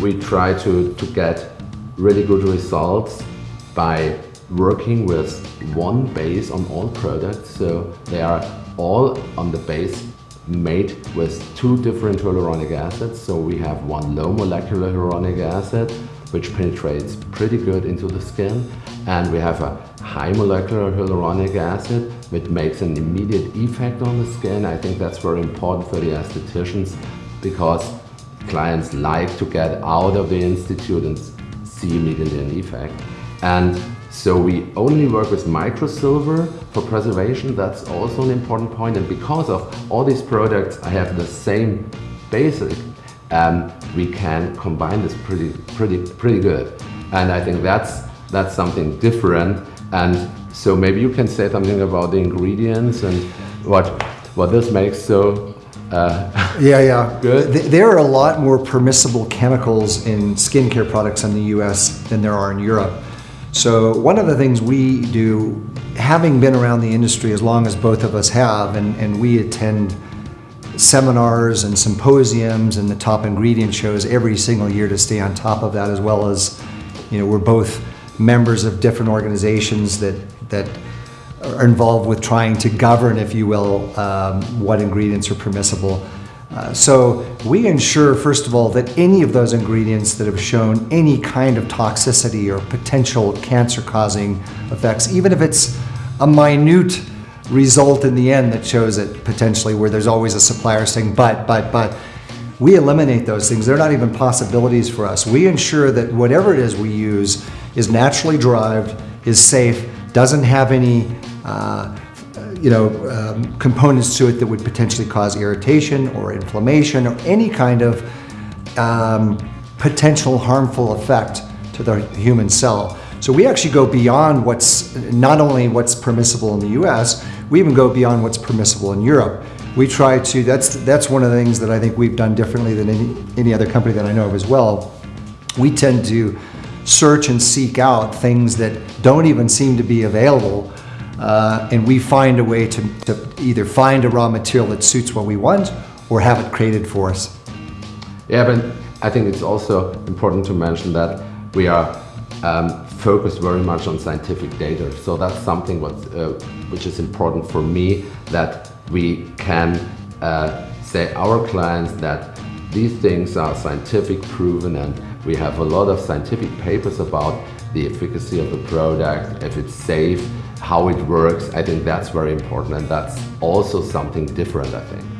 We try to, to get really good results by working with one base on all products. So they are all on the base made with two different hyaluronic acids. So we have one low molecular hyaluronic acid, which penetrates pretty good into the skin. And we have a high molecular hyaluronic acid, which makes an immediate effect on the skin. I think that's very important for the estheticians because clients like to get out of the institute and see immediately an effect. And so we only work with microsilver for preservation. That's also an important point. And because of all these products, I have the same basic. Um, we can combine this pretty, pretty, pretty good. And I think that's that's something different. And so maybe you can say something about the ingredients and what what this makes so uh, yeah, yeah. Good. There are a lot more permissible chemicals in skincare products in the US than there are in Europe. So one of the things we do, having been around the industry as long as both of us have, and, and we attend seminars and symposiums and the top ingredient shows every single year to stay on top of that as well as, you know, we're both members of different organizations that, that are involved with trying to govern, if you will, um, what ingredients are permissible. Uh, so we ensure, first of all, that any of those ingredients that have shown any kind of toxicity or potential cancer-causing effects, even if it's a minute result in the end that shows it potentially where there's always a supplier saying, but, but, but, we eliminate those things. They're not even possibilities for us. We ensure that whatever it is we use is naturally derived, is safe, doesn't have any uh, you know, um, components to it that would potentially cause irritation or inflammation or any kind of um, potential harmful effect to the human cell. So we actually go beyond what's, not only what's permissible in the US, we even go beyond what's permissible in Europe. We try to, that's, that's one of the things that I think we've done differently than any, any other company that I know of as well. We tend to search and seek out things that don't even seem to be available uh, and we find a way to, to either find a raw material that suits what we want or have it created for us. Yeah, but I think it's also important to mention that we are um, focused very much on scientific data. So that's something what, uh, which is important for me, that we can uh, say our clients that these things are scientific proven and we have a lot of scientific papers about the efficacy of the product, if it's safe, how it works. I think that's very important and that's also something different, I think.